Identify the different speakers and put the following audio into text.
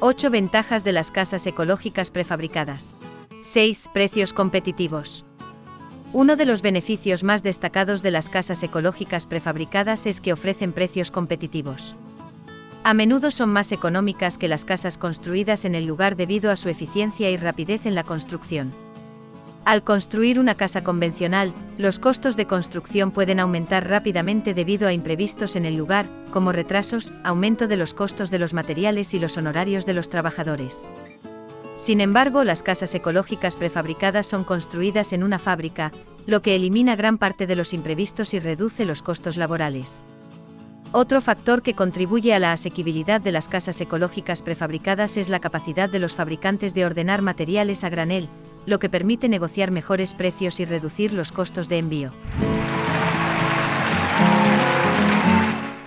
Speaker 1: 8 ventajas de las casas ecológicas prefabricadas. 6. Precios competitivos. Uno de los beneficios más destacados de las casas ecológicas prefabricadas es que ofrecen precios competitivos. A menudo son más económicas que las casas construidas en el lugar debido a su eficiencia y rapidez en la construcción. Al construir una casa convencional, los costos de construcción pueden aumentar rápidamente debido a imprevistos en el lugar, como retrasos, aumento de los costos de los materiales y los honorarios de los trabajadores. Sin embargo, las casas ecológicas prefabricadas son construidas en una fábrica, lo que elimina gran parte de los imprevistos y reduce los costos laborales. Otro factor que contribuye a la asequibilidad de las casas ecológicas prefabricadas es la capacidad de los fabricantes de ordenar materiales a granel, lo que permite negociar mejores precios y reducir los costos de envío.